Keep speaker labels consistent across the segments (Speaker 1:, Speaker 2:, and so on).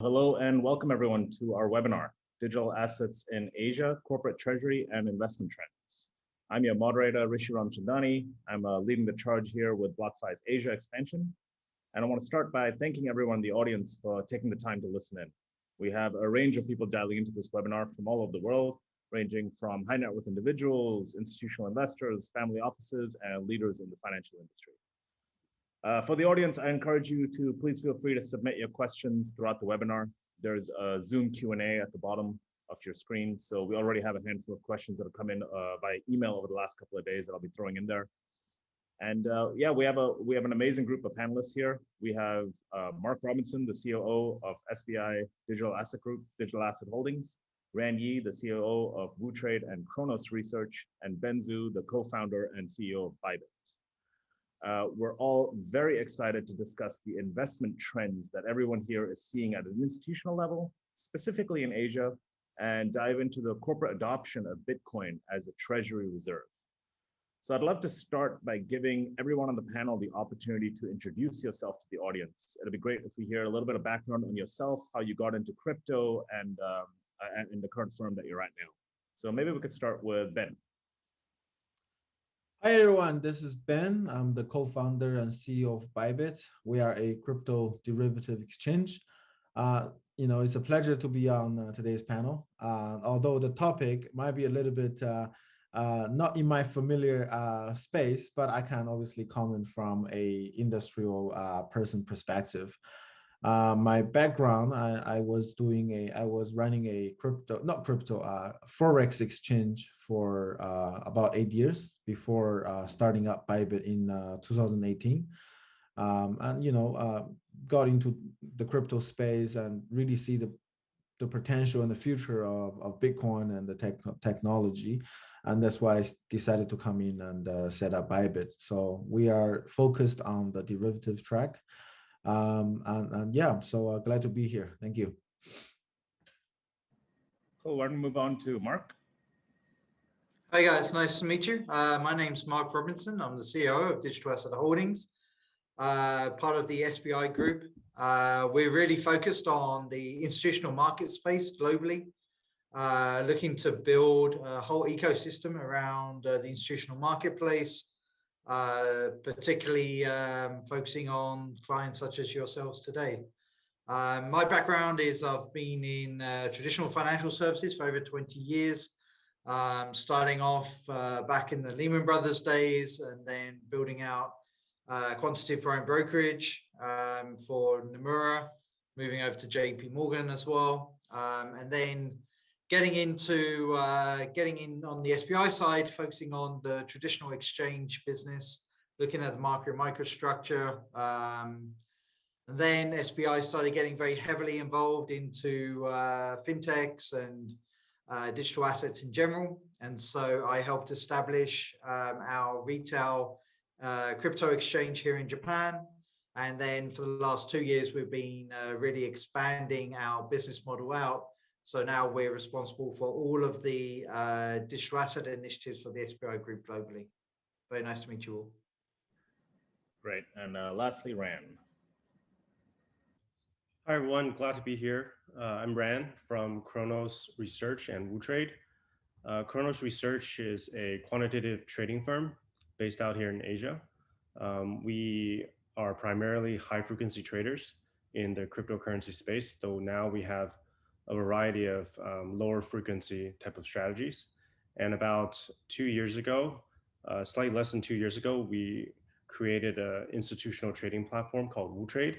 Speaker 1: Hello and welcome everyone to our webinar, Digital Assets in Asia, Corporate Treasury and Investment Trends. I'm your moderator, Rishi Ramchandani. I'm uh, leading the charge here with BlockFi's Asia expansion. And I want to start by thanking everyone in the audience for taking the time to listen in. We have a range of people dialing into this webinar from all over the world, ranging from high net worth individuals, institutional investors, family offices, and leaders in the financial industry. Uh, for the audience, I encourage you to please feel free to submit your questions throughout the webinar. There's a Zoom Q&A at the bottom of your screen. So we already have a handful of questions that have come in uh, by email over the last couple of days that I'll be throwing in there. And uh, yeah, we have a we have an amazing group of panelists here. We have uh, Mark Robinson, the COO of SBI Digital Asset Group, Digital Asset Holdings, Ran Yi, the COO of WooTrade and Kronos Research, and Ben Zhou, the co-founder and CEO of Bybit. Uh, we're all very excited to discuss the investment trends that everyone here is seeing at an institutional level, specifically in Asia, and dive into the corporate adoption of Bitcoin as a treasury reserve. So I'd love to start by giving everyone on the panel the opportunity to introduce yourself to the audience. It'd be great if we hear a little bit of background on yourself, how you got into crypto and, um, and in the current firm that you're at now. So maybe we could start with Ben.
Speaker 2: Hi everyone, this is Ben. I'm the co-founder and CEO of Bybit. We are a crypto derivative exchange. Uh, you know, it's a pleasure to be on uh, today's panel. Uh, although the topic might be a little bit uh, uh, not in my familiar uh, space, but I can obviously comment from a industrial person perspective. Uh, my background, I, I, was doing a, I was running a crypto, not crypto, uh, Forex exchange for uh, about eight years before uh, starting up Bybit in uh, 2018. Um, and, you know, got into the crypto space and really see the, the potential and the future of, of Bitcoin and the tech, technology. And that's why I decided to come in and set up Bybit. So we are focused on the derivative track. Um, and, and yeah, so uh, glad to be here. Thank you.
Speaker 1: Cool. Why don't we move on to Mark?
Speaker 3: Hi guys, nice to meet you. Uh, my name's Mark Robinson. I'm the CEO of Digital Asset Holdings, uh, part of the SBI group. Uh, we're really focused on the institutional market space globally, uh, looking to build a whole ecosystem around uh, the institutional marketplace, uh, particularly um, focusing on clients such as yourselves today. Um, my background is I've been in uh, traditional financial services for over 20 years, um, starting off uh, back in the Lehman Brothers days and then building out uh, quantitative foreign brokerage um, for Nomura, moving over to JP Morgan as well. Um, and then getting into uh, getting in on the SBI side, focusing on the traditional exchange business, looking at the market microstructure. Um, and then SBI started getting very heavily involved into uh, fintechs and uh, digital assets in general. And so I helped establish um, our retail uh, crypto exchange here in Japan. And then for the last two years, we've been uh, really expanding our business model out so now we're responsible for all of the uh, digital asset initiatives for the SBI group globally. Very nice to meet you all.
Speaker 1: Great. And uh, lastly, Ran.
Speaker 4: Hi, everyone. Glad to be here. Uh, I'm Ran from Kronos Research and WooTrade. Uh, Kronos Research is a quantitative trading firm based out here in Asia. Um, we are primarily high frequency traders in the cryptocurrency space, though now we have a variety of um, lower frequency type of strategies. And about two years ago, uh, slightly less than two years ago, we created an institutional trading platform called WooTrade.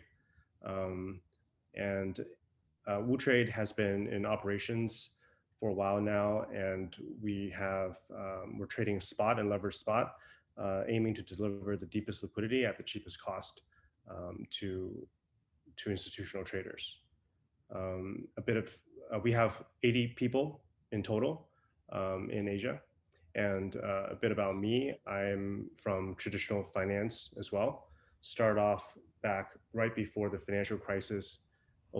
Speaker 4: Um, and uh, WooTrade has been in operations for a while now, and we have, um, we're trading spot and leverage spot, uh, aiming to deliver the deepest liquidity at the cheapest cost um, to, to institutional traders um, a bit of, uh, we have 80 people in total um, in Asia. And uh, a bit about me, I'm from traditional finance as well. Start off back right before the financial crisis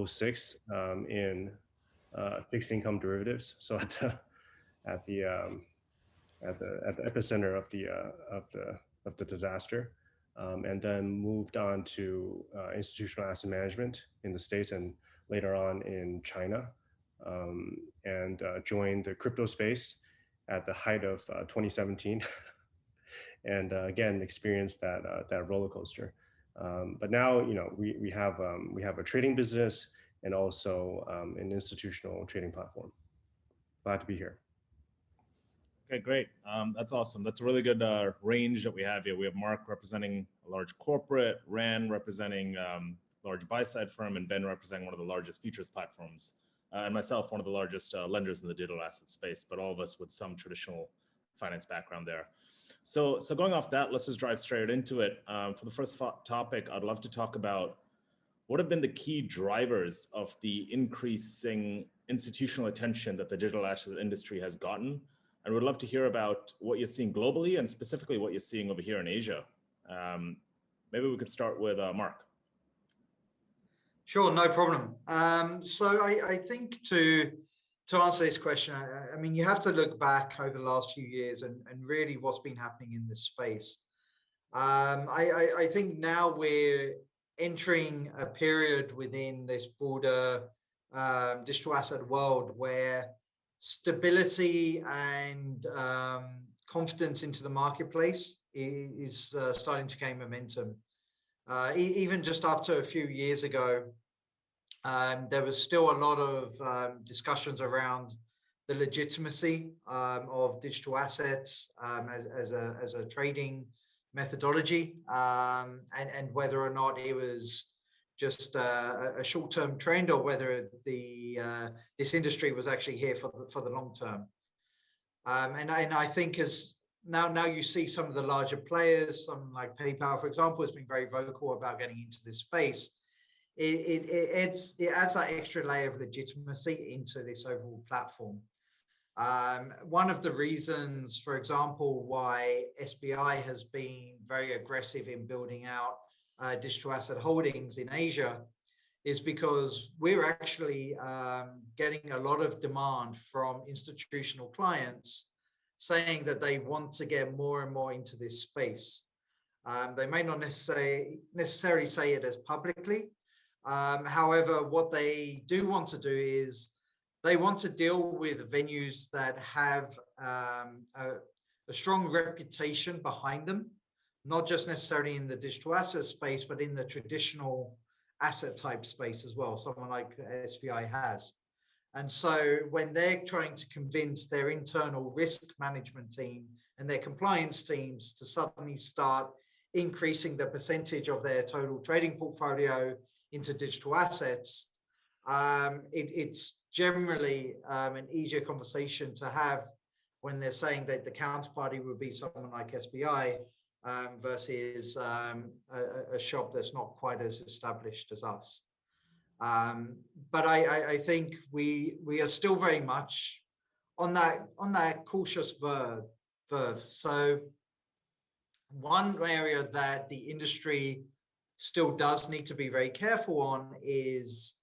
Speaker 4: 06 um, in uh, fixed income derivatives. So at the, at the, um, at the, at the epicenter of the, uh, of the, of the disaster. Um, and then moved on to uh, institutional asset management in the States and later on in China, um, and uh, joined the crypto space at the height of uh, 2017, and uh, again experienced that uh, that roller coaster. Um, but now, you know, we we have um, we have a trading business and also um, an institutional trading platform. Glad to be here.
Speaker 1: Okay, great. Um, that's awesome. That's a really good uh, range that we have here. We have Mark representing a large corporate, Ran representing um, large buy side firm, and Ben representing one of the largest futures platforms, uh, and myself, one of the largest uh, lenders in the digital asset space, but all of us with some traditional finance background there. So, so going off that, let's just drive straight into it. Um, for the first topic, I'd love to talk about what have been the key drivers of the increasing institutional attention that the digital asset industry has gotten and we'd love to hear about what you're seeing globally and specifically what you're seeing over here in Asia. Um, maybe we could start with uh, Mark.
Speaker 3: Sure, no problem. Um, so I, I, think to to answer this question, I, I, mean, you have to look back over the last few years and, and really what's been happening in this space. Um, I, I, think now we're entering a period within this broader um, digital asset world where stability and um, confidence into the marketplace is uh, starting to gain momentum. Uh, e even just up to a few years ago, um, there was still a lot of um, discussions around the legitimacy um, of digital assets um, as, as, a, as a trading methodology um, and, and whether or not it was just uh, a short-term trend or whether the uh, this industry was actually here for the, for the long term. Um, and, and I think as now now you see some of the larger players, some like PayPal, for example, has been very vocal about getting into this space. It, it, it, it adds that extra layer of legitimacy into this overall platform. Um, one of the reasons, for example, why SBI has been very aggressive in building out uh, digital asset holdings in Asia is because we're actually um, getting a lot of demand from institutional clients saying that they want to get more and more into this space. Um, they may not necessarily necessarily say it as publicly. Um, however, what they do want to do is they want to deal with venues that have um, a, a strong reputation behind them not just necessarily in the digital asset space, but in the traditional asset type space as well, someone like SBI has. And so when they're trying to convince their internal risk management team and their compliance teams to suddenly start increasing the percentage of their total trading portfolio into digital assets, um, it, it's generally um, an easier conversation to have when they're saying that the counterparty would be someone like SBI um, versus um, a, a, shop that's not quite as established as us. Um, but I, I, I, think we we are still very much on that on that cautious verb. verve. So one area that the industry still does need to be very careful on is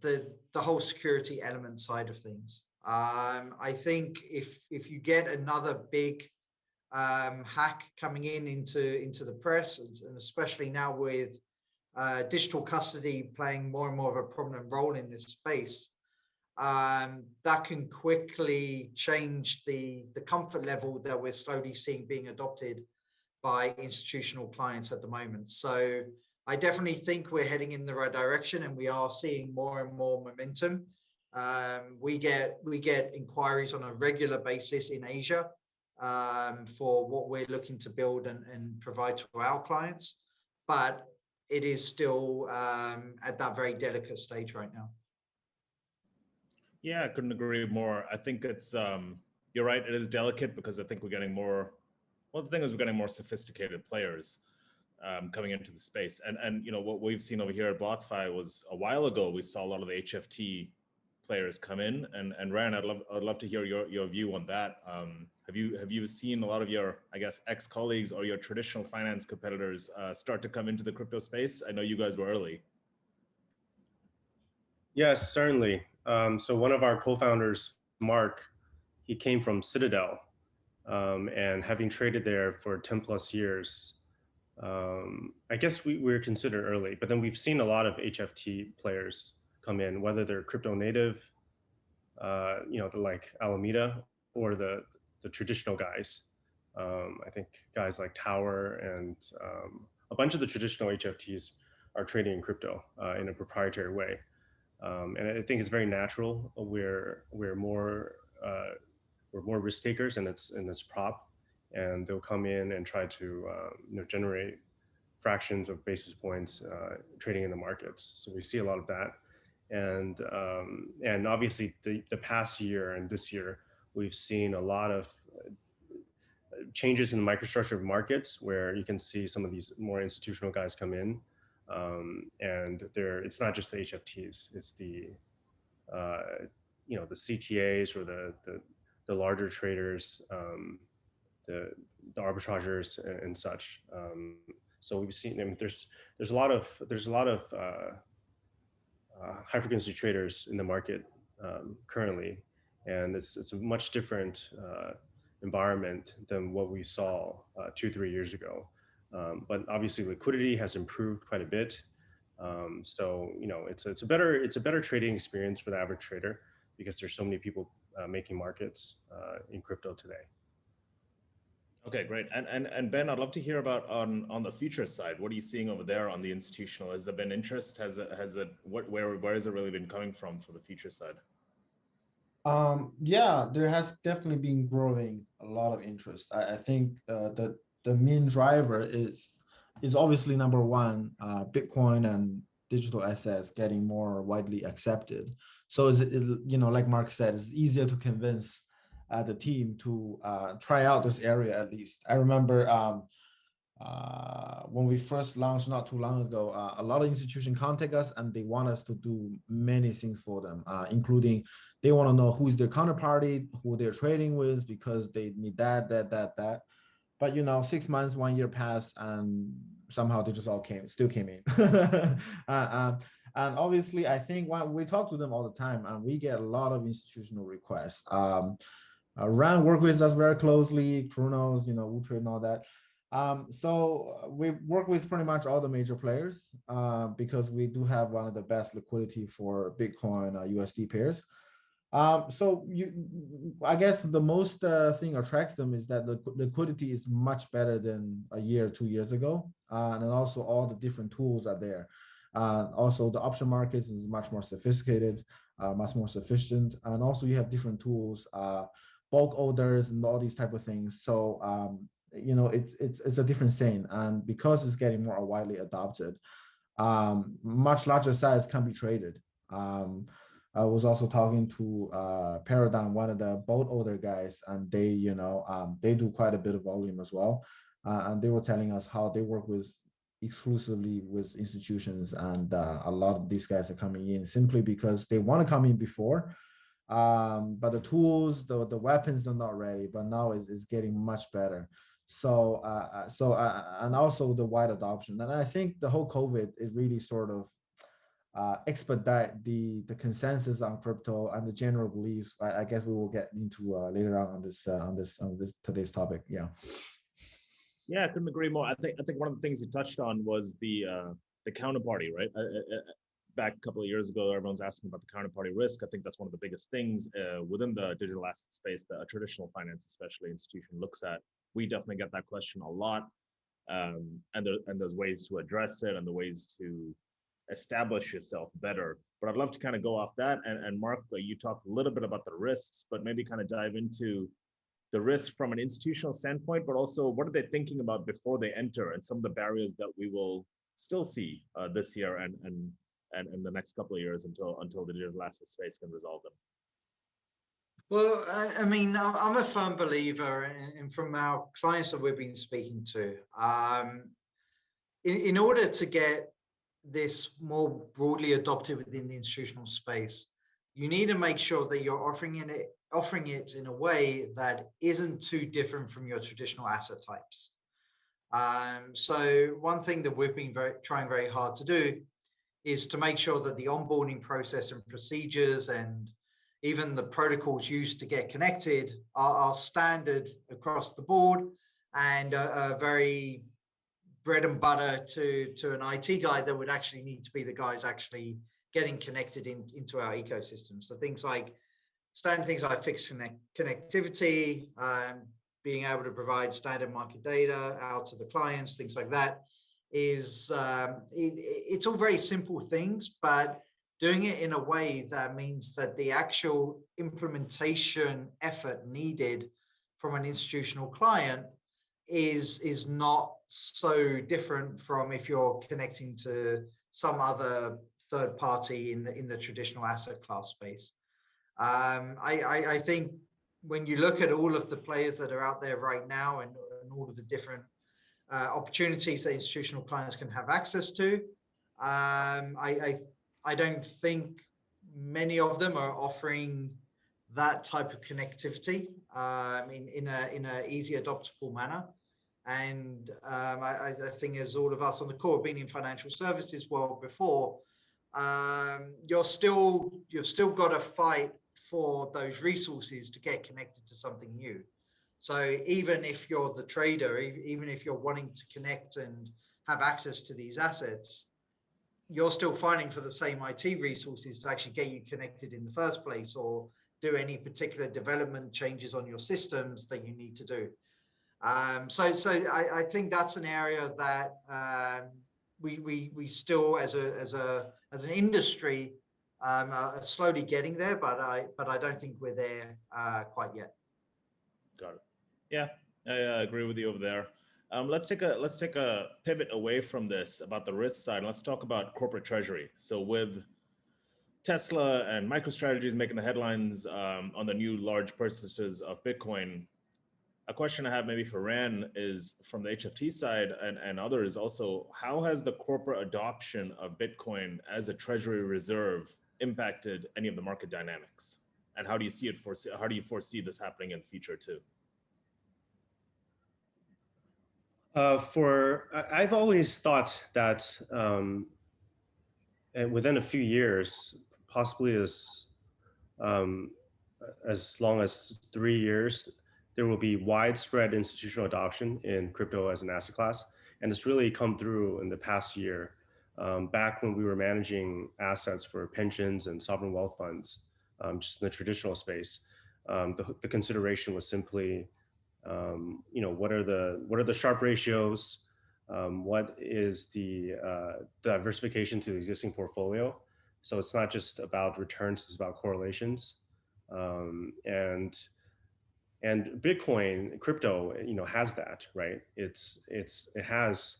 Speaker 3: the the whole security element side of things. Um, I think if if you get another big um, hack coming in into into the press, and especially now with uh, digital custody playing more and more of a prominent role in this space, um, that can quickly change the the comfort level that we're slowly seeing being adopted by institutional clients at the moment. So I definitely think we're heading in the right direction, and we are seeing more and more momentum. Um, we get we get inquiries on a regular basis in Asia um, for what we're looking to build and, and, provide to our clients, but it is still um, at that very delicate stage right now.
Speaker 1: Yeah, I couldn't agree more. I think it's, um, you're right, it is delicate because I think we're getting more, well, the thing is we're getting more sophisticated players um, coming into the space. And, and, you know, what we've seen over here at BlockFi was a while ago, we saw a lot of the HFT players come in and, and Ryan, I'd love, I'd love to hear your, your view on that. Um, have you have you seen a lot of your, I guess, ex-colleagues or your traditional finance competitors uh, start to come into the crypto space? I know you guys were early.
Speaker 4: Yes, certainly. Um, so one of our co-founders, Mark, he came from Citadel, um, and having traded there for 10 plus years, um, I guess we, we were considered early, but then we've seen a lot of HFT players come in, whether they're crypto native, uh, you know, the like Alameda or the the traditional guys. Um, I think guys like Tower and um, a bunch of the traditional HFTs are trading in crypto uh, in a proprietary way. Um, and I think it's very natural. We're we're more uh, we're more risk takers, and it's and it's prop, and they'll come in and try to uh, you know generate fractions of basis points uh, trading in the markets. So we see a lot of that, and um, and obviously the the past year and this year we've seen a lot of uh, changes in the microstructure of markets where you can see some of these more institutional guys come in um, and there it's not just the HFTs, it's the uh, you know the CTAs or the the, the larger traders, um, the the and, and such. Um, so we've seen I mean, there's there's a lot of there's a lot of uh, uh, high frequency traders in the market um, currently, and it's it's a much different uh, environment than what we saw uh, two three years ago. Um, but obviously liquidity has improved quite a bit. Um, so, you know, it's, it's a better, it's a better trading experience for the average trader because there's so many people uh, making markets uh, in crypto today.
Speaker 1: Okay, great. And, and, and Ben, I'd love to hear about on, on the future side. What are you seeing over there on the institutional? Has there been interest? Has it, has it, what, where, where has it really been coming from for the future side?
Speaker 2: Um, yeah, there has definitely been growing a lot of interest. I, I think uh, the the main driver is is obviously number one, uh, Bitcoin and digital assets getting more widely accepted. So is it, you know, like Mark said, it's easier to convince uh, the team to uh, try out this area at least. I remember um, uh, when we first launched not too long ago, uh, a lot of institutions contact us and they want us to do many things for them, uh, including they want to know who's their counterparty, who they're trading with, because they need that, that, that, that. But you know, six months, one year passed, and somehow they just all came, still came in. um, and obviously, I think when we talk to them all the time, and we get a lot of institutional requests. Um, uh, Ran work with us very closely, Kronos, you know, WooTrade and all that. Um, so uh, we work with pretty much all the major players uh, because we do have one of the best liquidity for Bitcoin uh, USD pairs. Um, so you, I guess the most uh, thing attracts them is that the liquidity is much better than a year, two years ago, uh, and also all the different tools are there. Uh, also, the option markets is much more sophisticated, much more sufficient, and also you have different tools, bulk orders, and all these type of things. So um, you know, it's it's it's a different scene, and because it's getting more widely adopted, um, much larger size can be traded. Um, I was also talking to uh, Paradigm, one of the boat older guys, and they, you know, um, they do quite a bit of volume as well. Uh, and they were telling us how they work with exclusively with institutions, and uh, a lot of these guys are coming in simply because they want to come in before, um, but the tools, the the weapons are not ready. But now it's, it's getting much better. So, uh, uh so, uh, and also the wide adoption. And I think the whole COVID is really sort of uh, expedite the the consensus on crypto and the general beliefs. I, I guess we will get into uh, later on on this uh, on this on this today's topic. Yeah.
Speaker 1: Yeah, I couldn't agree more. I think I think one of the things you touched on was the uh, the counterparty, right? Uh, uh, uh back a couple of years ago, everyone's asking about the counterparty risk. I think that's one of the biggest things uh, within the digital asset space that a traditional finance, especially institution, looks at. We definitely get that question a lot, um, and there, and there's ways to address it and the ways to establish yourself better. But I'd love to kind of go off that. And, and Mark, you talked a little bit about the risks, but maybe kind of dive into the risk from an institutional standpoint, but also what are they thinking about before they enter and some of the barriers that we will still see uh, this year and, and, and in the next couple of years until, until the digital asset space can resolve them.
Speaker 3: Well, I, mean, I'm a firm believer, and from our clients that we've been speaking to, um, in, in order to get this more broadly adopted within the institutional space, you need to make sure that you're offering it offering it in a way that isn't too different from your traditional asset types. Um, so one thing that we've been very, trying very hard to do is to make sure that the onboarding process and procedures and even the protocols used to get connected are, are standard across the board and are, are very bread and butter to to an IT guy that would actually need to be the guys actually getting connected in, into our ecosystem. So things like standard things like FIX connect, connectivity, um, being able to provide standard market data out to the clients, things like that is um, it, it's all very simple things, but doing it in a way that means that the actual implementation effort needed from an institutional client is is not so different from if you're connecting to some other third party in the in the traditional asset class space. Um, I, I, I think when you look at all of the players that are out there right now and, and all of the different uh, opportunities that institutional clients can have access to, um, I, I I don't think many of them are offering that type of connectivity um, in in a in a easy adoptable manner. And um, I, I think as all of us on the have been in financial services world before, um, you're still you've still got to fight for those resources to get connected to something new. So even if you're the trader, even if you're wanting to connect and have access to these assets, you're still fighting for the same IT resources to actually get you connected in the first place or do any particular development changes on your systems that you need to do. Um, so so I, I, think that's an area that um, we, we, we still as a, as a, as an industry um, are slowly getting there, but I, but I don't think we're there uh, quite yet.
Speaker 1: Got it. Yeah, I agree with you over there. Um, let's take a let's take a pivot away from this about the risk side. Let's talk about corporate treasury. So with Tesla and MicroStrategies making the headlines um, on the new large purchases of Bitcoin, a question I have maybe for Ran is from the HFT side and, and others also, how has the corporate adoption of Bitcoin as a treasury reserve impacted any of the market dynamics? And how do you see it foresee, how do you foresee this happening in the future too?
Speaker 4: Uh, for I've always thought that um, within a few years, possibly as um, as long as three years, there will be widespread institutional adoption in crypto as an asset class, and it's really come through in the past year. Um, back when we were managing assets for pensions and sovereign wealth funds, um, just in the traditional space, um, the, the consideration was simply um, you know, what are the what are the Sharpe ratios? Um, what is the uh, diversification to the existing portfolio? So it's not just about returns; it's about correlations. Um, and and Bitcoin, crypto, you know, has that right. It's it's it has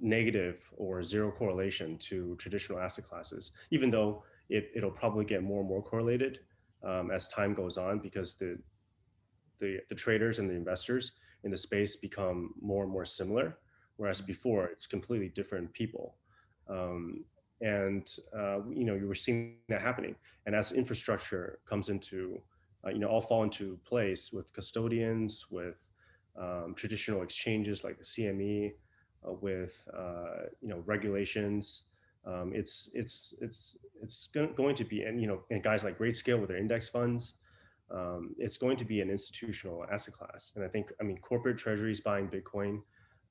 Speaker 4: negative or zero correlation to traditional asset classes, even though it, it'll probably get more and more correlated um, as time goes on because the the, the traders and the investors in the space become more and more similar, whereas mm-hmm. before it's completely different people. Um, and uh, you know you were seeing that happening, and as infrastructure comes into, uh, you know, all fall into place with custodians, with um, traditional exchanges like the CME, uh, with uh, you know regulations. Um, it's it's it's it's going to be and you know and guys like Grayscale with their index funds um, it's going to be an institutional asset class. And I think, I mean, corporate treasuries buying Bitcoin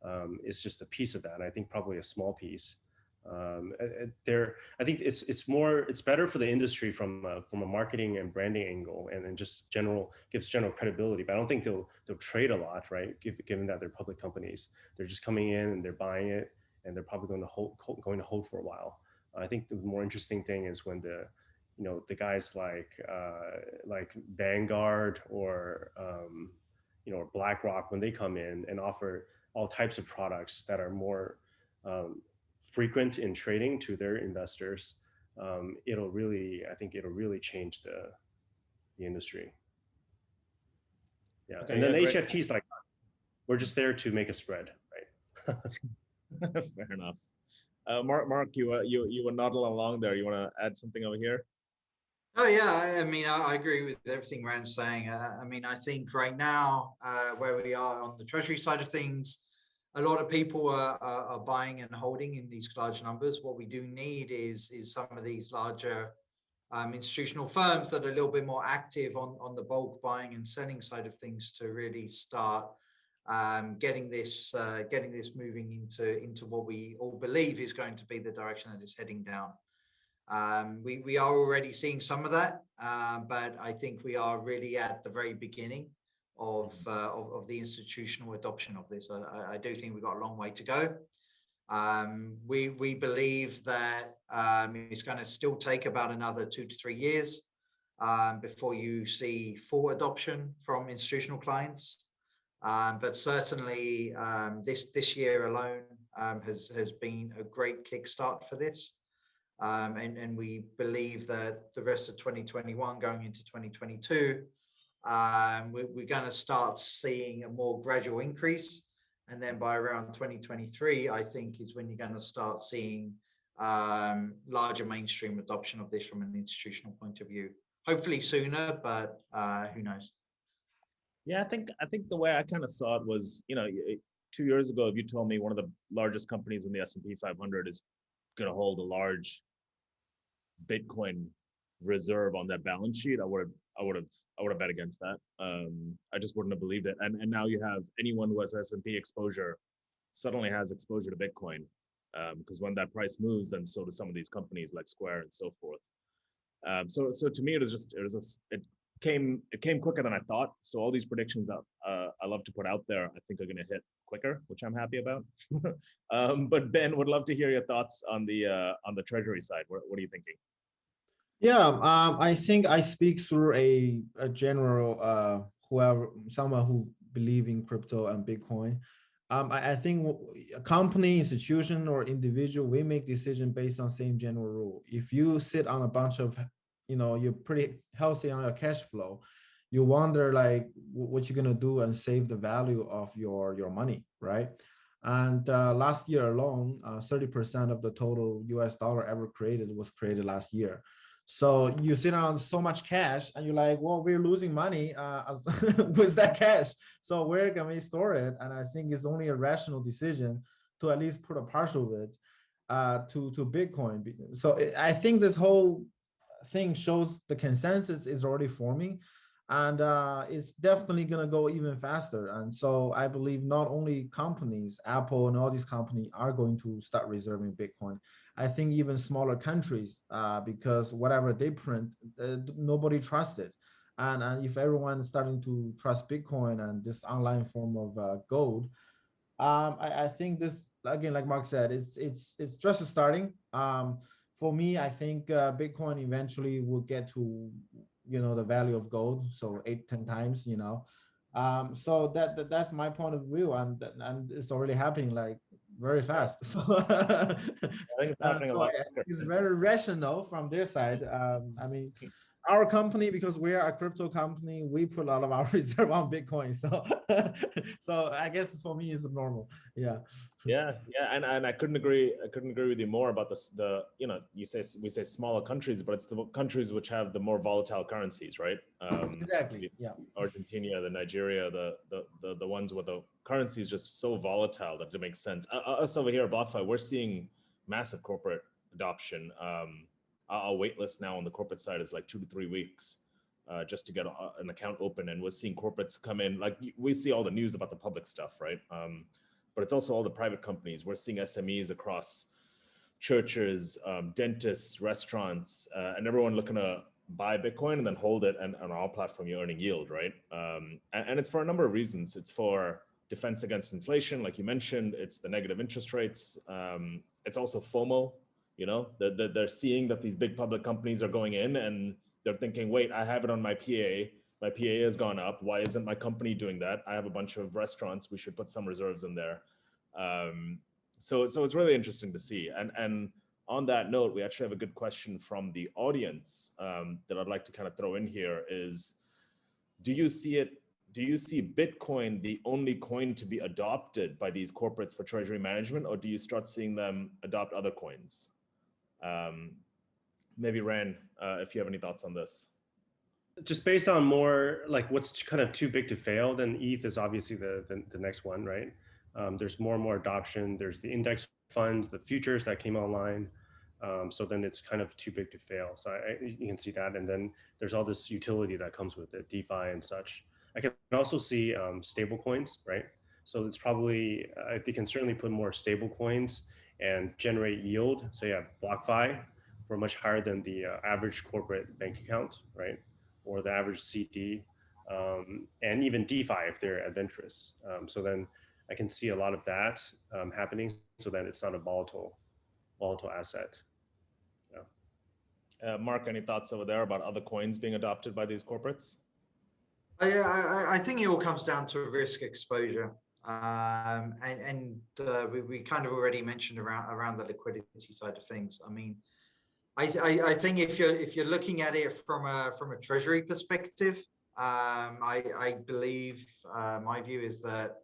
Speaker 4: um, is just a piece of that. I think probably a small piece. Um, there, I think it's it's more it's better for the industry from a, from a marketing and branding angle, and then just general gives general credibility. But I don't think they'll they'll trade a lot, right? given that they're public companies, they're just coming in and they're buying it, and they're probably going to hold going to hold for a while. I think the more interesting thing is when the you know the guys like uh, like Vanguard or um, you know BlackRock when they come in and offer all types of products that are more um, frequent in trading to their investors, um, it'll really I think it'll really change the the industry. Yeah, okay, and then yeah, HFTs like we're just there to make a spread, right?
Speaker 1: Fair enough. Uh, Mark, Mark, you uh, you you were nodding along there. You want to add something over here?
Speaker 3: Oh yeah, I mean, I, I agree with everything Ran's saying. Uh, I mean, I think right now, uh, where we are on the treasury side of things, a lot of people are, are, are, buying and holding in these large numbers. What we do need is is some of these larger um, institutional firms that are a little bit more active on on the bulk buying and selling side of things to really start um, getting this uh, getting this moving into into what we all believe is going to be the direction that it's heading down. Um, we, we are already seeing some of that, um, but I think we are really at the very beginning of, uh, of, of the institutional adoption of this. I, I- do think we've got a long way to go. Um, we, we believe that um, it's going to still take about another two to three years um, before you see full adoption from institutional clients. Um, but certainly um, this this year alone um, has has been a great kickstart for this, um, and and we believe that the rest of 2021 going into 2022, um, we, we're going to start seeing a more gradual increase, and then by around 2023, I think is when you're going to start seeing um, larger mainstream adoption of this from an institutional point of view. Hopefully sooner, but uh, who knows?
Speaker 1: Yeah, I think I think the way I kind of saw it was, you know, two years ago, if you told me one of the largest companies in the S and P 500 is going to hold a large Bitcoin reserve on that balance sheet, I would have, I would have, I would have bet against that. Um, I just wouldn't have believed it. And and now you have anyone who has S and P exposure suddenly has exposure to Bitcoin, because when that price moves, then so do some of these companies like Square and so forth. Um, so so to me, it was just it was just it came it came quicker than I thought. So all these predictions that uh, I love to put out there, I think are going to hit quicker, which I'm happy about. um, but Ben, would love to hear your thoughts on the uh, on the treasury side. What, what are you thinking?
Speaker 2: Yeah, um, I think I speak through a, a general, uh, whoever, someone who believe in crypto and Bitcoin. Um, I, I think a company, institution, or individual, we make decision based on same general rule. If you sit on a bunch of, you know, you're pretty healthy on your cash flow, you wonder like what you're gonna do and save the value of your your money, right? And uh, last year alone, uh, 30% of the total US dollar ever created was created last year. So you sit on so much cash and you're like, well, we're losing money uh, with that cash. So where can we store it? And I think it's only a rational decision to at least put a partial of it uh, to, to Bitcoin. So I think this whole thing shows the consensus is already forming and uh, it's definitely going to go even faster. And so I believe not only companies, Apple and all these companies are going to start reserving Bitcoin. I think even smaller countries, uh, because whatever they print, uh, nobody trusts it. And, and if everyone is starting to trust Bitcoin and this online form of uh, gold, um, I, I think this again, like Mark said, it's it's it's just starting. Um, for me, I think uh, Bitcoin eventually will get to you know the value of gold, so eight ten times, you know. Um, so that, that that's my point of view, and and it's already happening like very fast. So
Speaker 1: I think it's
Speaker 2: uh,
Speaker 1: happening a lot. Quicker.
Speaker 2: it's very rational from their side. Um, I mean, our company, because we are a crypto company, we put a lot of our reserve on Bitcoin. So, so I guess for me, it's normal. Yeah.
Speaker 1: Yeah, yeah, and, and I couldn't agree. I couldn't agree with you more about this. The you know you say we say smaller countries, but it's the countries which have the more volatile currencies, right? Um,
Speaker 2: Exactly. Yeah.
Speaker 1: Argentina, the Nigeria, the, the the the ones where the currency is just so volatile that it makes sense. Uh, uh, us over here at BlockFi, we're seeing massive corporate adoption. Um, our wait list now on the corporate side is like two to three weeks uh, just to get a, an account open, and we're seeing corporates come in. Like we see all the news about the public stuff, right? Um, but it's also all the private companies. We're seeing SMEs across churches, um, dentists, restaurants, uh, and everyone looking to buy Bitcoin and then hold it. And on our platform, you're earning yield, right? Um, and, and it's for a number of reasons. It's for defense against inflation, like you mentioned. It's the negative interest rates. Um, it's also FOMO. You know, they're, they're seeing that these big public companies are going in, and they're thinking, "Wait, I have it on my PA. My PA has gone up. Why isn't my company doing that? I have a bunch of restaurants. We should put some reserves in there." Um, so, so it's really interesting to see. And and on that note, we actually have a good question from the audience um, that I'd like to kind of throw in here. Is do you see it? Do you see Bitcoin the only coin to be adopted by these corporates for treasury management, or do you start seeing them adopt other coins? Um, maybe Ran, uh, if you have any thoughts on this.
Speaker 4: just based on more like what's kind of too big to fail, then ETH is obviously the the, the next one, right? Um, there's more and more adoption. There's the index funds, the futures that came online. Um, so then it's kind of too big to fail. So I, you can see that, and then there's all this utility that comes with it, DeFi and such. I can also see um, stable coins, right? So it's probably I think can certainly put more stable coins and generate yield. So yeah, BlockFi for much higher than the uh, average corporate bank account, right? Or the average CD, um, and even DeFi if they're adventurous. Um, so then I can see a lot of that um, happening, so that it's not a volatile, volatile asset.
Speaker 1: Uh, Mark, any thoughts over there about other coins being adopted by these corporates?
Speaker 3: Yeah, I, I think it all comes down to risk exposure. Um, and and uh, we, we kind of already mentioned around around the liquidity side of things. I mean, I, I, I think if you're if you're looking at it from a from a treasury perspective, um, I, I believe uh, my view is that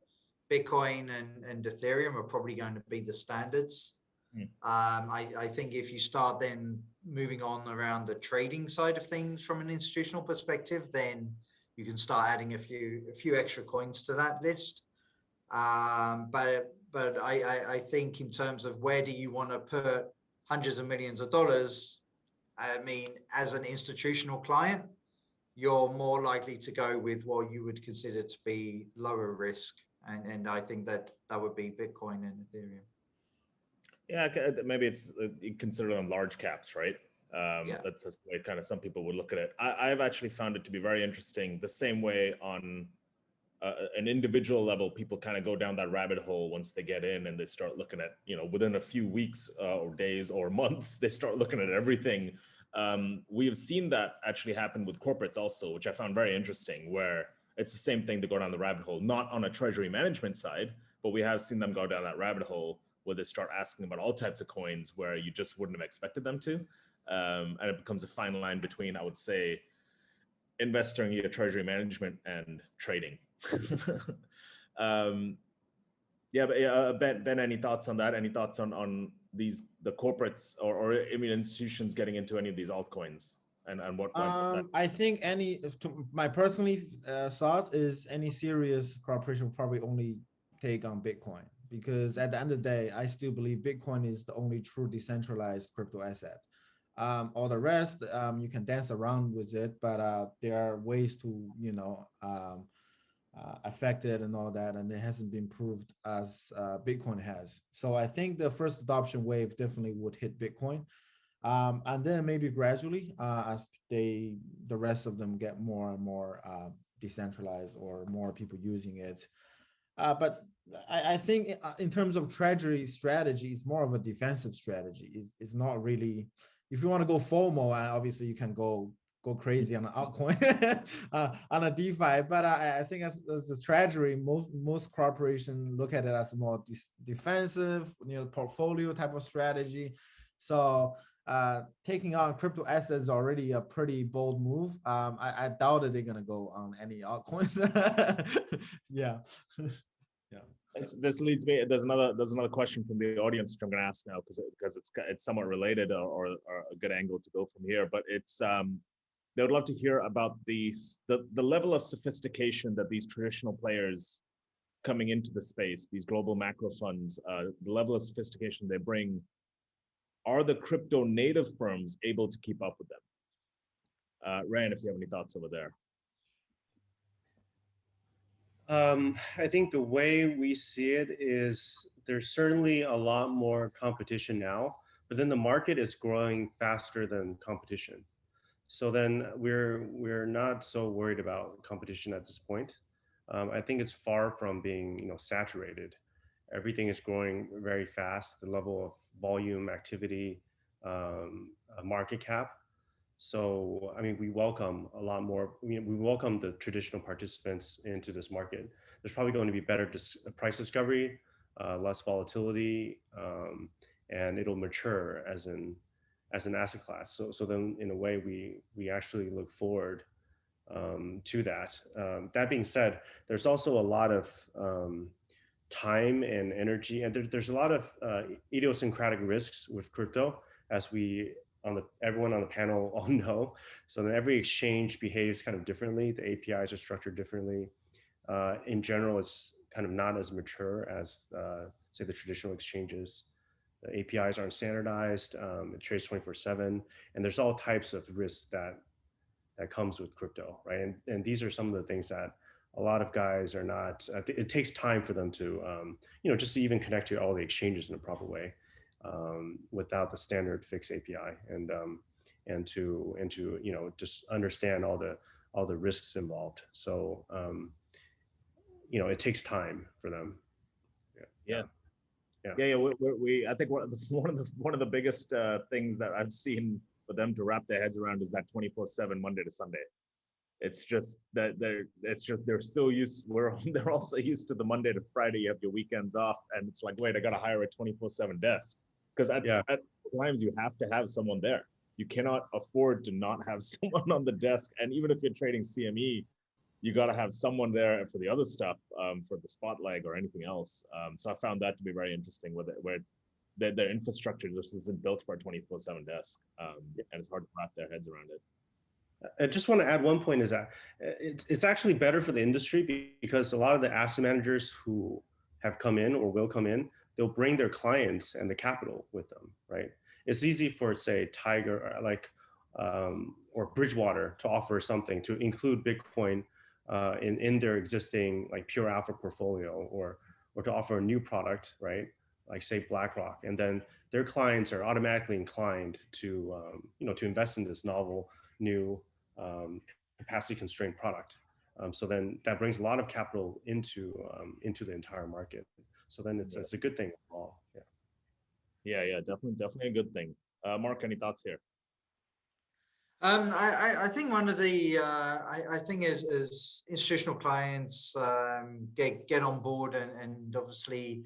Speaker 3: Bitcoin and, and Ethereum are probably going to be the standards.
Speaker 1: Hmm.
Speaker 3: Um, I, I think if you start then moving on around the trading side of things from an institutional perspective, then you can start adding a few a few extra coins to that list. Um, but but I, I, I think in terms of where do you want to put hundreds of millions of dollars, I mean, as an institutional client, you're more likely to go with what you would consider to be lower risk. And, and I think that that would be Bitcoin and Ethereum.
Speaker 1: Yeah, maybe it's uh, you consider them large caps, right? Um,
Speaker 3: Yeah.
Speaker 1: That's just the way kind of some people would look at it. I, I've actually found it to be very interesting. The same way on uh, an individual level, people kind of go down that rabbit hole once they get in and they start looking at, you know, within a few weeks uh, or days or months, they start looking at everything. Um, we have seen that actually happen with corporates also, which I found very interesting, where it's the same thing to go down the rabbit hole, not on a treasury management side, but we have seen them go down that rabbit hole where they start asking about all types of coins where you just wouldn't have expected them to. Um, and it becomes a fine line between, I would say, investing in treasury management and trading. um, yeah, but yeah, uh, Ben, Ben, any thoughts on that? Any thoughts on on these the corporates or, or I mean institutions getting into any of these altcoins and and what? what
Speaker 2: Um, I think any, to my personally uh, thought is any serious corporation will probably only take on Bitcoin because at the end of the day, I still believe Bitcoin is the only true decentralized crypto asset. Um, all the rest, um, you can dance around with it, but uh, there are ways to, you know, um, uh, affect it and all that, and it hasn't been proved as uh, Bitcoin has. So I think the first adoption wave definitely would hit Bitcoin. Um, and then maybe gradually uh, as they the rest of them get more and more uh, decentralized or more people using it. Uh, but I, I think uh, in terms of treasury strategy it's more of a defensive strategy. It's, it's not really if you want to go uh, obviously you can go go crazy on an altcoin uh, on a defi but I, I think as, as a treasury most most corporations look at it as more dis- defensive you know portfolio type of strategy so uh, taking on crypto assets is already a pretty bold move. Um, I, I doubt that they're gonna go on any altcoins. yeah.
Speaker 1: This, this leads me. There's another. There's another question from the audience which I'm going to ask now because because it's it's somewhat related or, or, or a good angle to go from here. But it's um, they would love to hear about these the the level of sophistication that these traditional players coming into the space, these global macro funds, uh, the level of sophistication they bring. Are the crypto native firms able to keep up with them? Uh, Ryan, if you have any thoughts over there.
Speaker 4: Um, I think the way we see it is there's certainly a lot more competition now, but then the market is growing faster than competition. So then we're we're not so worried about competition at this point. Um, I think it's far from being you know saturated. Everything is growing very fast. The level of volume, activity, um, market cap. So, I mean, we welcome a lot more, we, we welcome the traditional participants into this market. There's probably going to be better dis- price discovery, uh, less volatility, um, and it'll mature as an, as an asset class. So, so then in a way, we, we actually look forward um, to that. Um, that being said, there's also a lot of um, time and energy, and there, there's a lot of uh, idiosyncratic risks with crypto as we on the everyone on the panel all know. So then every exchange behaves kind of differently. The APIs are structured differently. Uh, in general, it's kind of not as mature as uh, say the traditional exchanges. The APIs aren't standardized. Um, it trades 24/7, and there's all types of risks that that comes with crypto, right? And and these are some of the things that a lot of guys are not. It takes time for them to, um, you know, just to even connect to all the exchanges in a proper way. um, without the standard FIX API and um, and to and to you know just understand all the all the risks involved. So um, you know it takes time for them.
Speaker 1: Yeah.
Speaker 4: Yeah.
Speaker 1: Yeah, yeah, we, we, we, I think one of the, one of the, one of the biggest, uh, things that I've seen for them to wrap their heads around is that twenty-four seven, Monday to Sunday. It's just that they're, it's just, they're so used, we're, they're also used to the Monday to Friday, you have your weekends off, and it's like, wait, I gotta hire a twenty-four seven desk. Cause at,
Speaker 4: Yeah.
Speaker 1: at times you have to have someone there. You cannot afford to not have someone on the desk, and even if you're trading CME, you got to have someone there for the other stuff, um, for the spot leg or anything else. Um, so I found that to be very interesting with it, where their, their infrastructure just isn't built for a 24 seven desk. Um, and it's hard to wrap their heads around it.
Speaker 4: I just want to add one point is that uh, it's, it's actually better for the industry because a lot of the asset managers who have come in or will come in, they'll bring their clients and the capital with them, right? It's easy for say Tiger uh, like um, or Bridgewater to offer something to include Bitcoin uh, in in their existing like pure alpha portfolio or or to offer a new product, right? Like say BlackRock, and then their clients are automatically inclined to um, you know to invest in this novel new um, capacity constrained product. Um, so then that brings a lot of capital into um, into the entire market. So then it's
Speaker 1: Yeah.
Speaker 4: it's a good thing overall. Yeah.
Speaker 1: Yeah, yeah, definitely, definitely a good thing. Uh, Mark, any thoughts here?
Speaker 3: Um, I, I, think one of the, uh, I, I think as, as institutional clients, um, get, get on board and, and obviously,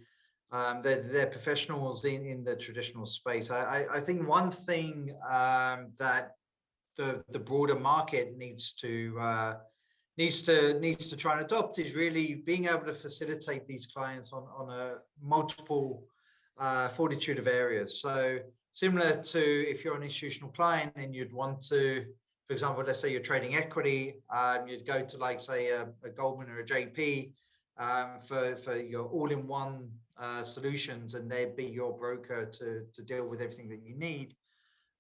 Speaker 3: um, they're, they're professionals in, in the traditional space. I, I, I think one thing, um, that the, the broader market needs to, uh, needs to, needs to try and adopt is really being able to facilitate these clients on, on a multiple, uh, fortitude of areas. So, similar to if you're an institutional client and you'd want to, for example, let's say you're trading equity, um, you'd go to like say a, a Goldman or a JP um, for for your all-in-one uh, solutions, and they'd be your broker to to deal with everything that you need.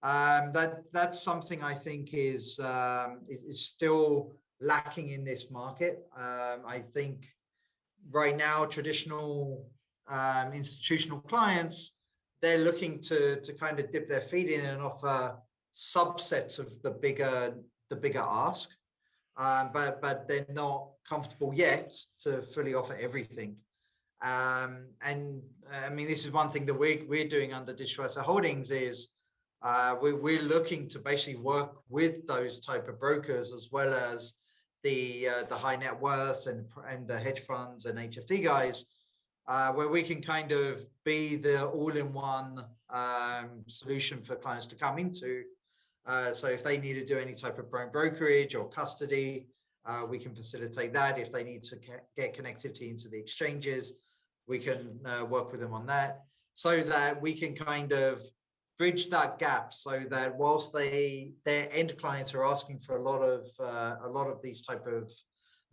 Speaker 3: Um, that that's something I think is um, is still lacking in this market. Um, I think right now traditional um, institutional clients they're looking to to kind of dip their feet in and offer subsets of the bigger the bigger ask. Um, but but they're not comfortable yet to fully offer everything. Um, and i mean this is one thing that we're, we're doing under digital holdings is uh, we, we're looking to basically work with those type of brokers as well as the uh, the high net worths and and the hedge funds and hft guys uh, where we can kind of be the all-in-one um, solution for clients to come into. Uh, so if they need to do any type of bro- brokerage or custody, uh, we can facilitate that. If they need to get connectivity into the exchanges, we can uh, work with them on that so that we can kind of bridge that gap so that whilst they their end clients are asking for a lot of uh, a lot of these type of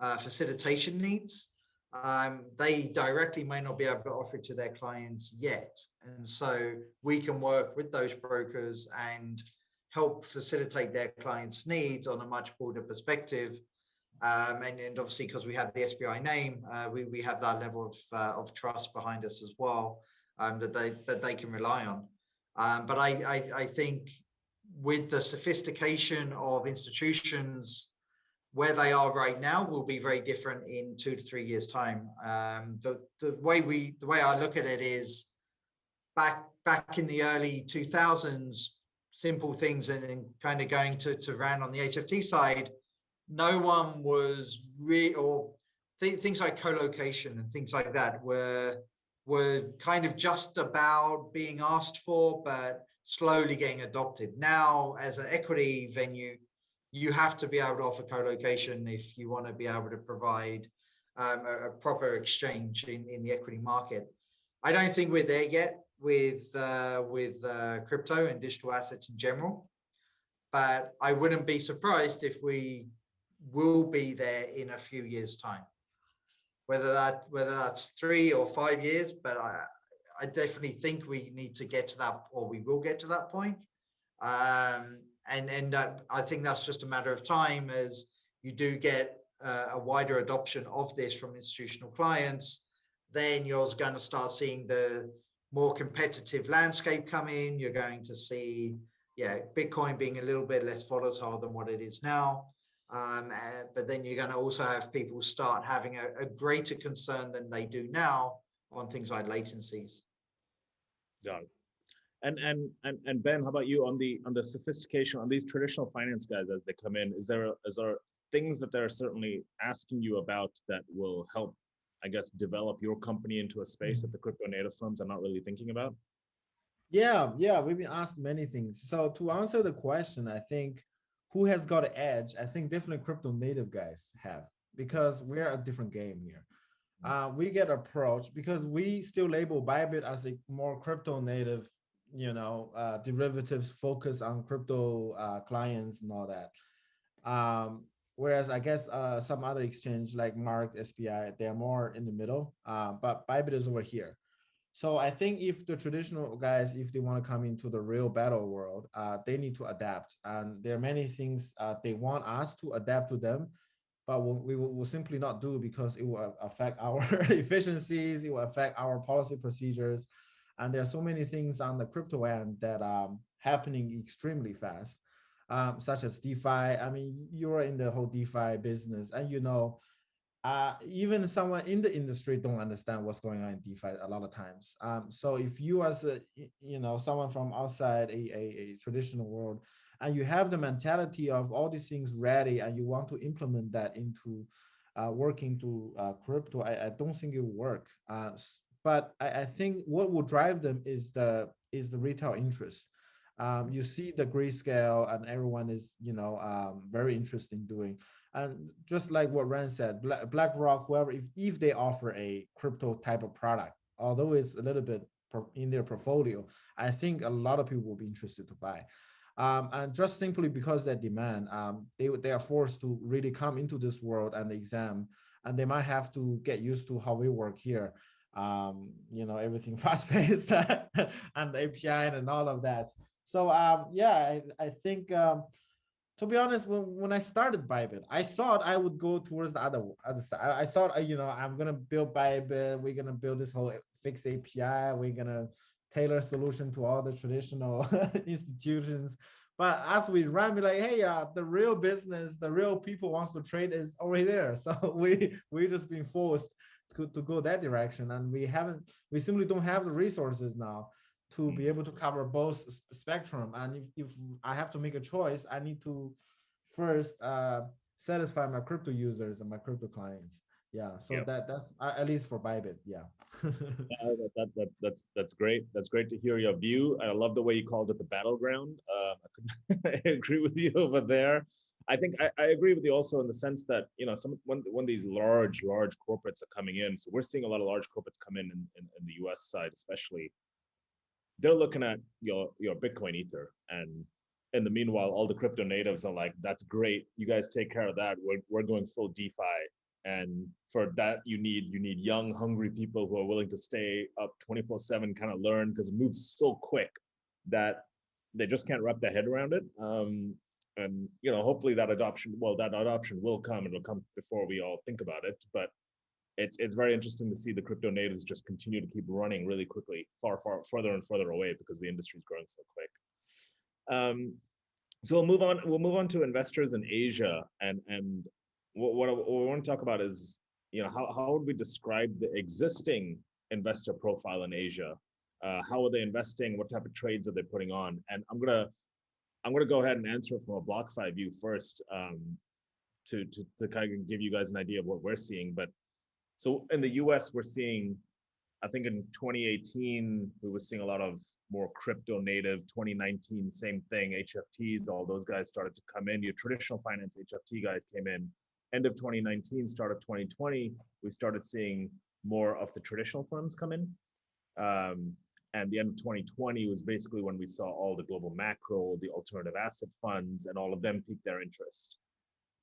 Speaker 3: uh, facilitation needs um, they directly may not be able to offer it to their clients yet. And so we can work with those brokers and help facilitate their clients' needs on a much broader perspective. Um, and, and obviously, because we have the SBI name, uh, we, we have that level of, uh, of trust behind us as well um, that, they, that they can rely on. Um, but I, I, I think with the sophistication of institutions where they are right now will be very different in two to three years time. Um, the, the way we the way i look at it is back back in the early 2000s simple things and, and kind of going to to ran on the hft side no one was re or th- things like co-location and things like that were were kind of just about being asked for but slowly getting adopted. Now as an equity venue you have to be able to offer co-location if you want to be able to provide um, a, a, proper exchange in, in the equity market. I don't think we're there yet with uh, with uh, crypto and digital assets in general, but I wouldn't be surprised if we will be there in a few years' time. Whether that whether that's three or five years, but I I definitely think we need to get to that, or we will get to that point. Um, and and uh, I think that's just a matter of time as you do get uh, a wider adoption of this from institutional clients. Then you're going to start seeing the more competitive landscape come in. You're going to see, yeah, Bitcoin being a little bit less volatile than what it is now. Um, uh, but then you're going to also have people start having a, a greater concern than they do now on things like latencies.
Speaker 1: Got. And and and and Ben, how about you on the on the sophistication on these traditional finance guys as they come in? Is there is there things that they're certainly asking you about that will help, I guess, develop your company into a space that the crypto native firms are not really thinking about?
Speaker 2: Yeah, yeah, we've been asked many things. So to answer the question, I think who has got an edge? I think definitely crypto native guys have because we're a different game here. Uh, we get approached because we still label Bybit as a more crypto native, you know, uh, derivatives focus on crypto uh, clients and all that. Um, whereas I guess uh, some other exchange like Mark, SBI, they're more in the middle, uh, but Bybit is over here. So I think if the traditional guys, if they want to come into the real battle world, uh, they need to adapt. And there are many things uh, they want us to adapt to them, but we'll, we will, will simply not do because it will affect our efficiencies, it will affect our policy procedures. And there are so many things on the crypto end that are happening extremely fast, um, such as DeFi. I mean, you're in the whole DeFi business and you know, uh, even someone in the industry don't understand what's going on in DeFi a lot of times. Um, so if you as a, you know, someone from outside a, a, a, traditional world, and you have the mentality of all these things ready and you want to implement that into uh, working to uh, crypto, I, I, don't think it will work. But I, I, think what will drive them is the is the retail interest. Um, you see the Grayscale and everyone is, you know, um, very interested in doing. And just like what Ran said, Black, BlackRock, whoever, if, if they offer a crypto type of product, although it's a little bit in their portfolio, I think a lot of people will be interested to buy. Um, and just simply because that demand, um, they, they are forced to really come into this world and exam, and they might have to get used to how we work here. Um, you know, everything fast paced and API and all of that. So um, yeah, I, I think um, to be honest, when, when I started Bybit, I thought I would go towards the other, other side. I, I thought, uh, you know, I'm to build Bybit. We're to build this whole FIX API. We're to tailor solution to all the traditional institutions. But as we run, be like, hey, uh, the real business, the real people wants to trade is already there. So we we just been forced to, to go that direction, and we haven't. We simply don't have the resources now to be able to cover both spectrum. And if, if I have to make a choice, I need to first uh, satisfy my crypto users and my crypto clients. Yeah, so
Speaker 1: Yep.
Speaker 2: that that's uh, at least for Bybit. Yeah.
Speaker 1: Yeah, that, that, that, that's, that's great. That's great to hear your view. I love the way you called it the battleground. Uh, I, could, I agree with you over there. I think I, I agree with you also in the sense that, you know, some, when, when these large, large corporates are coming in, so we're seeing a lot of large corporates come in, in, in, in the US side, especially, they're looking at your, your Bitcoin ether and in the meanwhile, all the crypto natives are like, that's great. You guys take care of that. We're, we're going full DeFi and for that you need you need young hungry people who are willing to stay up 24 7 kind of learn because it moves so quick that they just can't wrap their head around it um, and you know hopefully that adoption well that adoption will come and it'll come before we all think about it but it's it's very interesting to see the crypto natives just continue to keep running really quickly far far further and further away because the industry is growing so quick um, so we'll move on we'll move on to investors in asia and and what, what, I, what we want to talk about is, you know, how, how would we describe the existing investor profile in Asia? Uh, how are they investing? What type of trades are they putting on? And I'm gonna, I'm gonna go ahead and answer from a BlockFi view first, um, to, to to kind of give you guys an idea of what we're seeing. But so in the U.S., we're seeing, I think in 2018 we were seeing a lot of more crypto native. 2019, same thing. HFTs, all those guys started to come in. Your traditional finance HFT guys came in end of 2019, start of 2020, we started seeing more of the traditional funds come in. Um, and the end of 2020 was basically when we saw all the global macro, the alternative asset funds, and all of them peak their interest.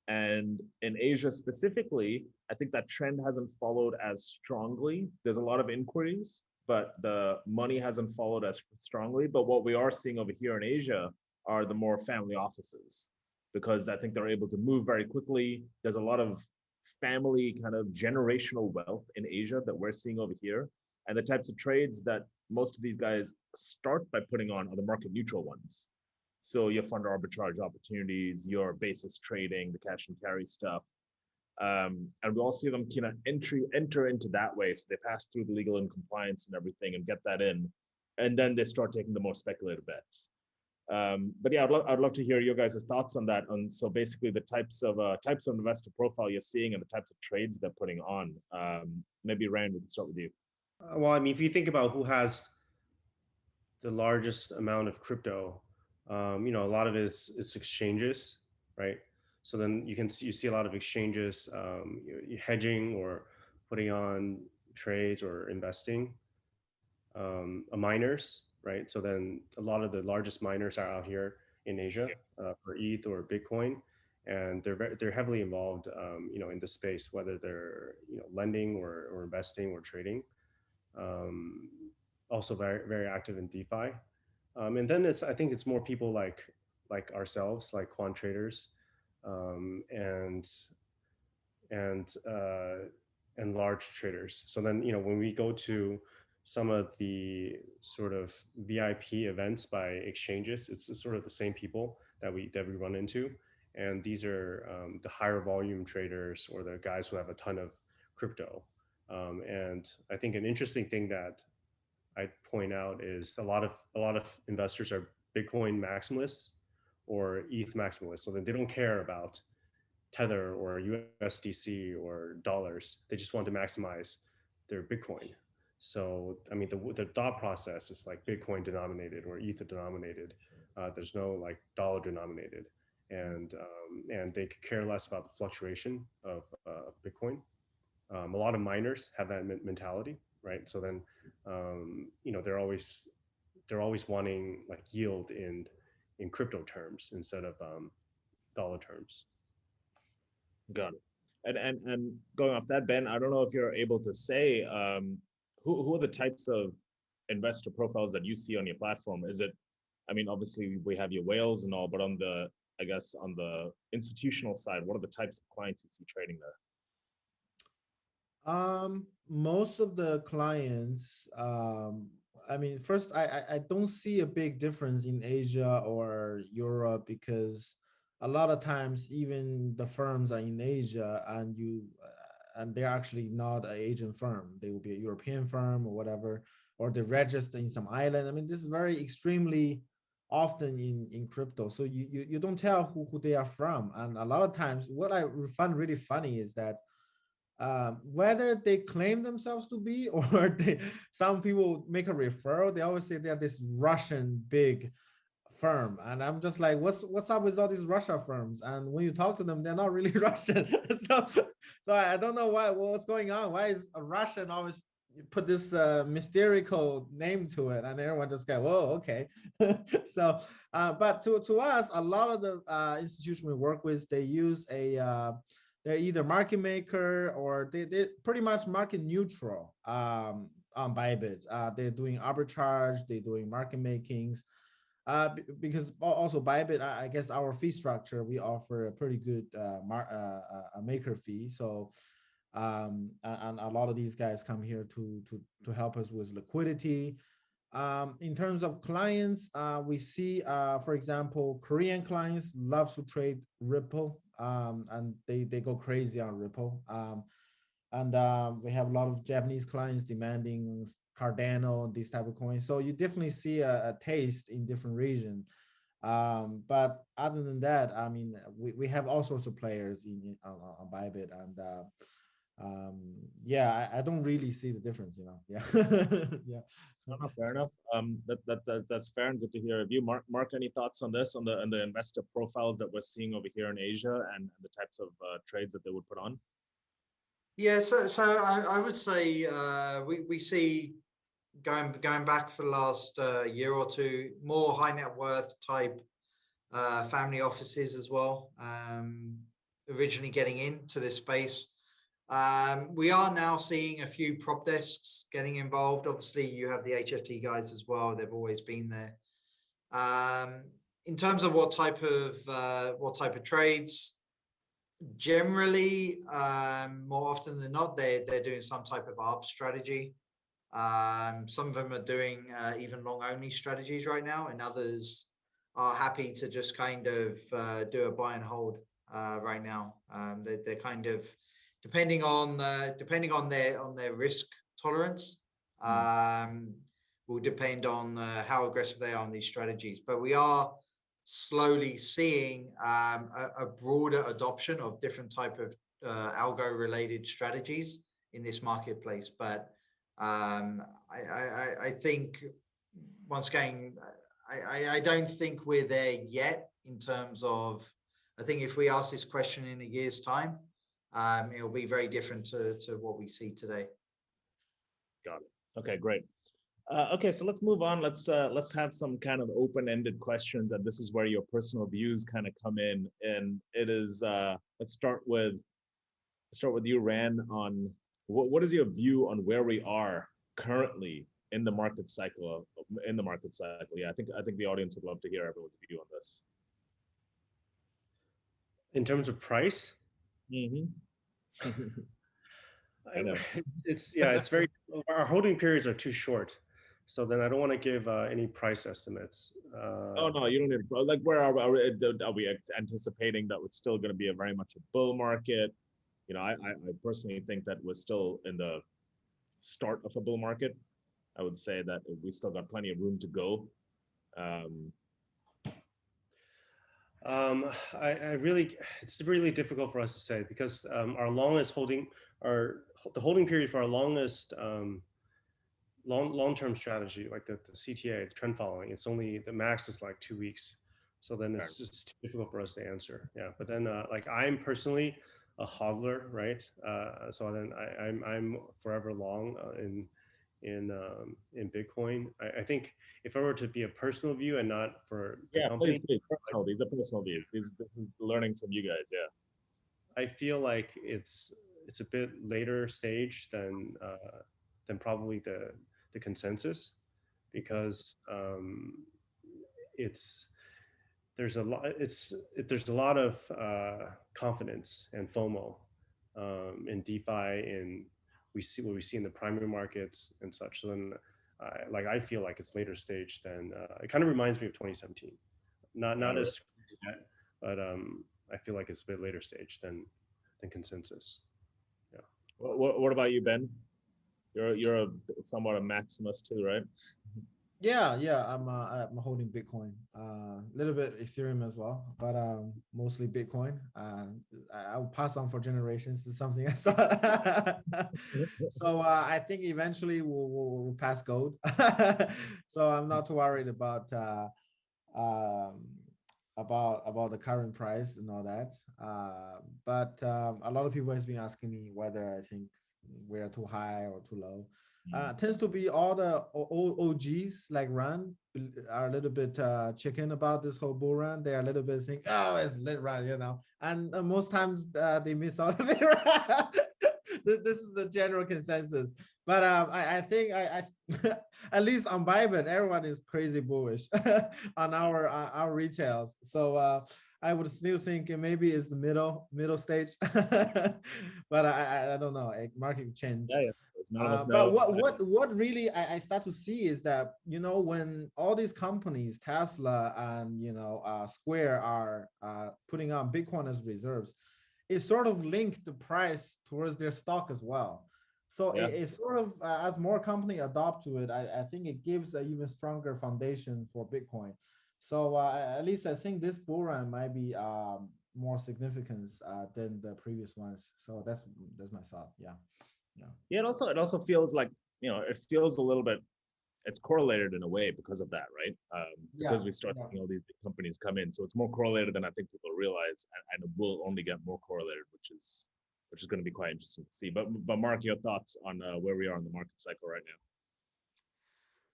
Speaker 1: And in Asia specifically, I think that trend hasn't followed as strongly. There's a lot of inquiries, but the money hasn't followed as strongly. But what we are seeing over here in Asia are the more family offices because I think they're able to move very quickly. There's a lot of family kind of generational wealth in Asia that we're seeing over here. And the types of trades that most of these guys start by putting on other market neutral ones. So your fund arbitrage opportunities, your basis trading, the cash and carry stuff. Um, and we all see them kind of entry enter into that way. So they pass through the legal and compliance and everything and get that in. And then they start taking the more speculative bets. Um, but yeah, I'd, lo I'd love to hear your guys' thoughts on that. On so basically the types of uh, types of investor profile you're seeing and the types of trades they're putting on. Um, maybe Ran, we can start with you.
Speaker 4: Uh, well, I mean, if you think about who has the largest amount of crypto, um, you know, a lot of it is it's exchanges, right? So then you can see you see a lot of exchanges um, hedging or putting on trades or investing. Um, miners, right? So then a lot of the largest miners are out here in Asia uh, for ETH or Bitcoin, and they're very, they're heavily involved, um, you know, in the space, whether they're you know lending or, or investing or trading. Um, also very very active in DeFi, um, and then it's I think it's more people like like ourselves, like quant traders, um, and and uh, and large traders. So then you know when we go to some of the sort of VIP events by exchanges, it's sort of the same people that we that we run into, and these are um, the higher volume traders or the guys who have a ton of crypto. Um, and I think an interesting thing that I point out is a lot of a lot of investors are Bitcoin maximalists or ETH maximalists, so they don't care about Tether or USDC or dollars. They just want to maximize their Bitcoin. So I mean, the the thought process is like Bitcoin denominated or Ether denominated. Uh, there's no like dollar denominated, and um, and they could care less about the fluctuation of uh, Bitcoin. Um, a lot of miners have that mentality, right? So then, um, you know, they're always they're always wanting like yield in in crypto terms instead of um, dollar terms.
Speaker 1: Got it. And and and going off that, Ben, I don't know if you're able to say um, who, who are the types of investor profiles that you see on your platform? Is it, I mean, obviously we have your whales and all, but on the, I guess on the institutional side, what are the types of clients you see trading there?
Speaker 2: Um, most of the clients, um, I mean, first, I, I, don't see a big difference in Asia or Europe because a lot of times even the firms are in Asia and you and they're actually not an Asian firm. They will be a European firm or whatever, or they register in some island. I mean, this is very extremely often in, in crypto. So you, you, you don't tell who, who they are from. And a lot of times what I find really funny is that um, whether they claim themselves to be or they, some people make a referral, they always say they're this Russian big firm. And i'm just like what's what's up with all these russia firms? And when you talk to them they're not really russian. So so i don't know why what's going on. Why is a russian always put this uh mystical name to it? And everyone just go whoa okay. So uh but to to us a lot of the uh institution we work with they use a uh they're either market maker or they, they pretty much market neutral um on Bybit. Uh, they're doing arbitrage, they're doing market makings, uh, because also Bybit, I, I guess our fee structure, we offer a pretty good uh, mar uh, uh, a maker fee. So, um, and, a lot of these guys come here to to to help us with liquidity. Um, in terms of clients, uh, we see, uh, for example, Korean clients love to trade Ripple, um, and they they go crazy on Ripple. Um, and um, we have a lot of Japanese clients demanding Cardano, these type of coins. So you definitely see a, a taste in different regions. Um, but other than that, I mean, we, we have all sorts of players in, in on, on Bybit and uh, um, yeah, I, I, don't really see the difference, you know. Yeah, yeah.
Speaker 1: No, no, fair enough. Um, that, that that that's fair and good to hear. Have you, Mark? Mark, any thoughts on this on the on the investor profiles that we're seeing over here in Asia and the types of uh, trades that they would put on?
Speaker 3: Yeah, so so I, I would say uh, we we see going going back for the last uh, year or two, more high net worth type uh, family offices as well. Um, originally getting into this space. Um, we are now seeing a few prop desks getting involved. Obviously, you have the HFT guys as well. They've always been there. Um, in terms of what type of uh, what type of trades, generally, um, more often than not, they they're doing some type of ARB strategy. Um, some of them are doing uh, even long only strategies right now, and others are happy to just kind of uh, do a buy and hold uh, right now. Um, they, they're kind of depending on uh, depending on their on their risk tolerance. Um, will depend on uh, how aggressive they are on these strategies. But we are slowly seeing um, a, a broader adoption of different type of uh, algo related strategies in this marketplace. But um, I, I, I think once again, I, I, I don't think we're there yet in terms of, I think if we ask this question in a year's time, um, it'll be very different to, to what we see today. Got it.
Speaker 1: Okay, great. Uh, okay, so let's move on. Let's uh, let's have some kind of open-ended questions, and this is where your personal views kind of come in. And it is uh, let's start with start with you, Ran. On what what is your view on where we are currently in the market cycle? In the market cycle, yeah, I think I think the audience would love to hear everyone's view on this.
Speaker 4: In terms of price,
Speaker 1: Mhm. I know.
Speaker 4: it's yeah, it's very our holding periods are too short. So then I don't want to give uh, any price estimates. Uh,
Speaker 1: Oh no, you don't need to. Like, where are we? Are we, are we anticipating that it's still going to be a very much a bull market? You know, I, I I personally think that we're still in the start of a bull market. I would say that we still got plenty of room to go. Um,
Speaker 4: Um, I, I really, it's really difficult for us to say because um, our longest holding, our the holding period for our longest um, long long-term strategy, like the, the CTA, the trend following, it's only the max is like two weeks. So then it's just difficult for us to answer. Yeah, but then uh, like I'm personally a hodler, right? Uh, so then I, I'm I'm forever long uh, in in um, in Bitcoin. I, I think if I were to be a personal view and not for
Speaker 1: yeah,
Speaker 4: company,
Speaker 1: please, please. Personal, these are personal views. These, this is learning from you guys. Yeah.
Speaker 4: I feel like it's it's a bit later stage than uh, than probably the the consensus because um, it's there's a lot it's it, there's a lot of uh, confidence and FOMO um, in DeFi and we see what we see in the primary markets and such. So then, uh, like I feel like it's later stage than uh, it kind of reminds me of 2017. Not not as yet, but um, I feel like it's a bit later stage than than consensus.
Speaker 1: What, what, what about you, Ben? You're you're a somewhat a maximalist too, right?
Speaker 2: Yeah, yeah, I'm uh, I'm holding Bitcoin, a uh, little bit Ethereum as well, but um, mostly Bitcoin. Uh, I- I'll pass on for generations to something else. so uh, I think eventually we'll, we'll, we'll pass gold. so I'm not too worried about uh, um, about about the current price and all that. Uh, but um, a lot of people has been asking me whether I think we're too high or too low uh, tends to be all the OGs like Ran are a little bit uh, chicken about this whole bull run. They're a little bit saying, "Oh, it's lit run," you know, and uh, most times uh, they miss out of it. this, is the general consensus, but um, I, I think I, I at least on Bybit, everyone is crazy bullish on our uh, our retails. So uh, I would still think maybe it's the middle middle stage, but I, I I don't know. A market change.
Speaker 1: Yeah, yeah. There's none of us
Speaker 2: Uh, but what what what really I, I start to see is that you know when all these companies, Tesla and you know uh, Square, are uh, putting on Bitcoin as reserves, it sort of linked the price towards their stock as well. So
Speaker 1: Yeah.
Speaker 2: it, it's sort of uh, as more company adopt to it, I, I think it gives an even stronger foundation for Bitcoin. So uh, at least I think this bull run might be um, more significance uh, than the previous ones. So that's that's my thought. Yeah.
Speaker 1: Yeah, it also it also feels like you know it feels a little bit it's correlated in a way because of that, right? Um, because
Speaker 2: Yeah,
Speaker 1: we start
Speaker 2: yeah.
Speaker 1: seeing all these big companies come in, so it's more correlated than I think people realize, and, and it will only get more correlated, which is which is going to be quite interesting to see. But but Mark, your thoughts on uh, where we are in the market cycle right now?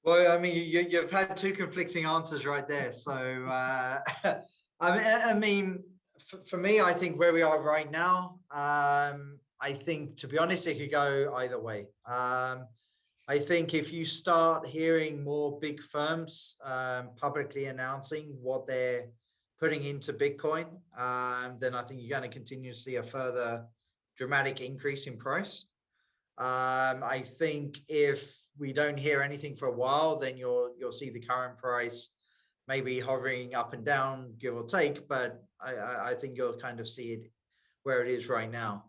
Speaker 3: Well, I mean, you, you've had two conflicting answers right there. So, uh, I mean, I I mean, for, for me, I think where we are right now, um, I think, to be honest, it could go either way. Um, I think if you start hearing more big firms um, publicly announcing what they're putting into Bitcoin, um, then I think you're going to continue to see a further dramatic increase in price. Um, I think if we don't hear anything for a while, then you'll you'll see the current price maybe hovering up and down, give or take. But I, I, I think you'll kind of see it where it is right now.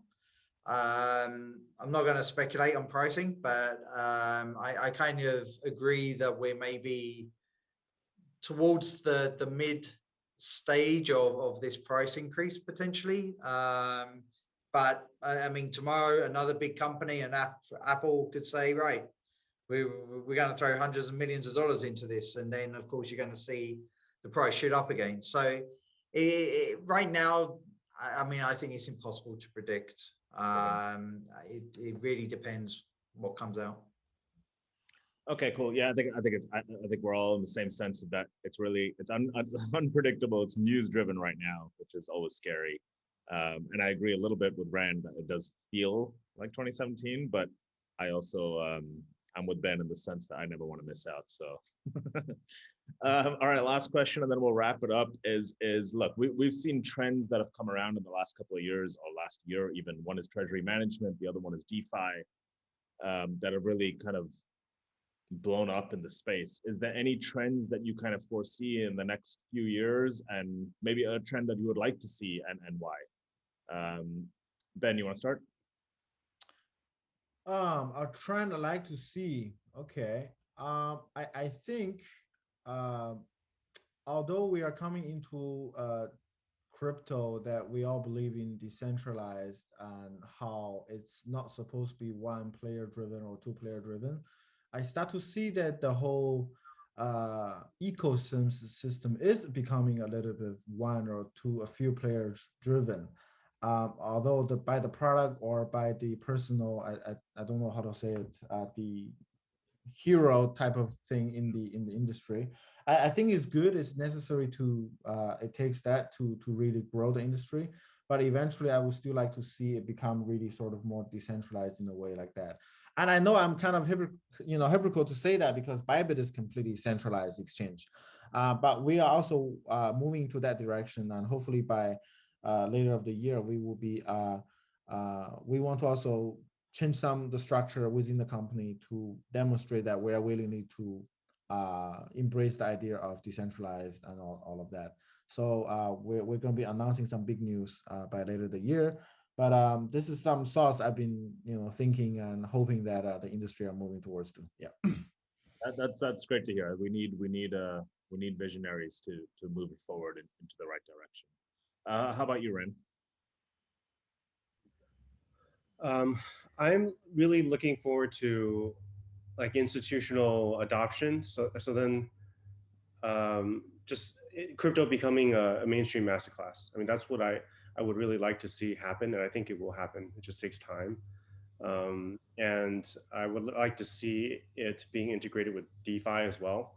Speaker 3: Um, I'm not going to speculate on pricing, but um, I, I kind of agree that we're maybe towards the the mid stage of, of this price increase potentially. Um, but I, mean, tomorrow another big company and app, Apple could say, right, we, we're going to throw hundreds of millions of dollars into this, and then of course you're going to see the price shoot up again. So it, it, right now, I mean, I think it's impossible to predict. Um, it, it really depends what comes out.
Speaker 1: Okay, cool. Yeah, I think I think it's I, I think we're all in the same sense that it's really it's, un, it's unpredictable. It's news driven right now, which is always scary. Um, and I agree a little bit with Ran that it does feel like 2017, but I also um, I'm with Ben in the sense that I never want to miss out. So, um, all right, last question, and then we'll wrap it up. Is is look, we we've seen trends that have come around in the last couple of years or last year even. One is treasury management, the other one is DeFi, um, that have really kind of blown up in the space. Is there any trends that you kind of foresee in the next few years, and maybe a trend that you would like to see, and and why? Um, ben, you want to start?
Speaker 2: Um, a trend I like to see, okay, um, I, I think, um, although we are coming into, uh, crypto that we all believe in decentralized and how it's not supposed to be one player driven or two player driven, I start to see that the whole, uh, ecosystem system is becoming a little bit one or two, a few players driven um, although the by the product or by the personal, I, I, I don't know how to say it, uh, the hero type of thing in the in the industry. I, I think it's good. It's necessary to uh, it takes that to to really grow the industry. But eventually, I would still like to see it become really sort of more decentralized in a way like that. And I know I'm kind of you know hypocritical to say that because Bybit is completely centralized exchange, uh, but we are also uh, moving to that direction, and hopefully by later of the year, we will be, uh, uh, we want to also change some the structure within the company to demonstrate that we are willing to uh, embrace the idea of decentralized and all, all of that. So uh, we're, we're going to be announcing some big news uh, by later the year. But um, this is some thoughts I've been, you know, thinking and hoping that uh, the industry are moving towards to. Yeah.
Speaker 1: That, that's that's great to hear. We need we need uh we need visionaries to to move forward in, into the right direction. Uh, how about you, Ran?
Speaker 4: Um, I'm really looking forward to like institutional adoption. So, so then um, just crypto becoming a, a mainstream masterclass. I mean, that's what I, I would really like to see happen. And I think it will happen. It just takes time. Um, and I would like to see it being integrated with DeFi as well.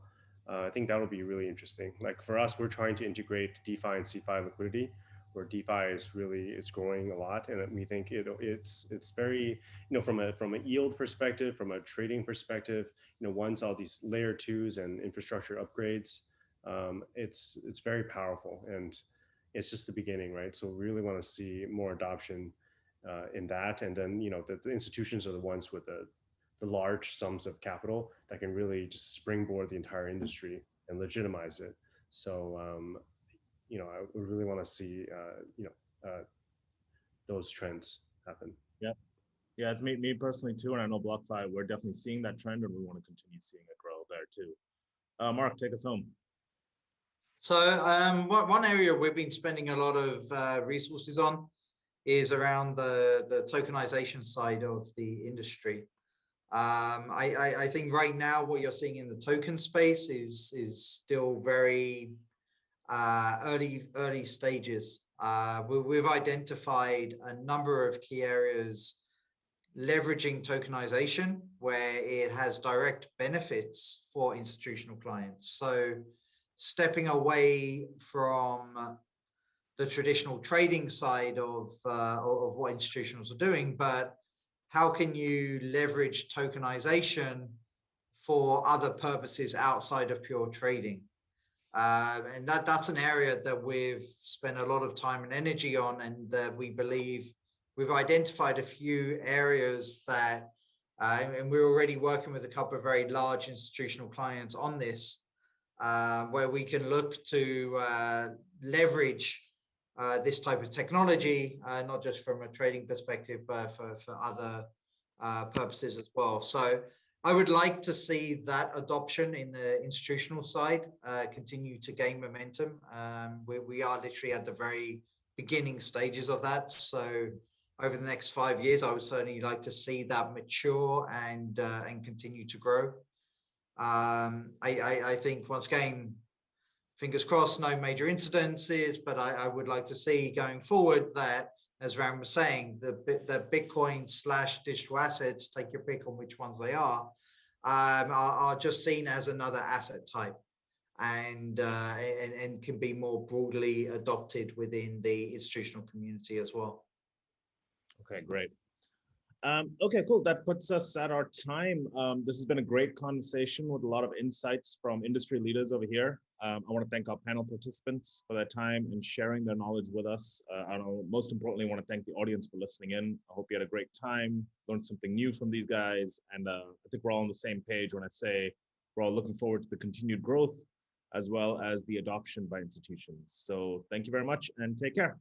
Speaker 4: Uh, I think that'll be really interesting. Like for us, we're trying to integrate DeFi and CeFi liquidity, where DeFi is really it's growing a lot, and we think it it's it's very you know from a from a yield perspective, from a trading perspective, you know once all these layer twos and infrastructure upgrades, um, it's it's very powerful, and it's just the beginning, right? So we really want to see more adoption uh, in that, and then you know the, the institutions are the ones with the the large sums of capital that can really just springboard the entire industry and legitimize it. So, um, you know, I really want to see, uh, you know, uh, those trends happen.
Speaker 1: Yeah. Yeah, it's me, me personally too. And I know BlockFi, we're definitely seeing that trend and we want to continue seeing it grow there too. Uh, Mark, take us home.
Speaker 3: So um, one area we've been spending a lot of uh, resources on is around the, the tokenization side of the industry. Um, I, I, I, think right now what you're seeing in the token space is is still very uh, early early stages. Uh, we, we've identified a number of key areas leveraging tokenization where it has direct benefits for institutional clients. So stepping away from the traditional trading side of, uh, of what institutions are doing, but how can you leverage tokenization for other purposes outside of pure trading? Uh, and that that's an area that we've spent a lot of time and energy on, and that we believe we've identified a few areas that Uh, and we're already working with a couple of very large institutional clients on this, uh, where we can look to uh, leverage uh, this type of technology, uh, not just from a trading perspective, but for, for other uh, purposes as well. So I would like to see that adoption in the institutional side uh, continue to gain momentum. Um, we, we are literally at the very beginning stages of that. So over the next five years, I would certainly like to see that mature and uh, and continue to grow. Um, I, I, I think once again, fingers crossed, no major incidences, but I, I would like to see going forward that, as Ran was saying, the the Bitcoin slash digital assets, take your pick on which ones they are, um, are, are just seen as another asset type and, uh, and and can be more broadly adopted within the institutional community as well.
Speaker 1: Okay, great. Um, okay, cool. That puts us at our time. Um, this has been a great conversation with a lot of insights from industry leaders over here. Um, I want to thank our panel participants for their time and sharing their knowledge with us. Uh, I most importantly, want to thank the audience for listening in. I hope you had a great time, learned something new from these guys, and uh, I think we're all on the same page when I say we're all looking forward to the continued growth as well as the adoption by institutions. So thank you very much and take care.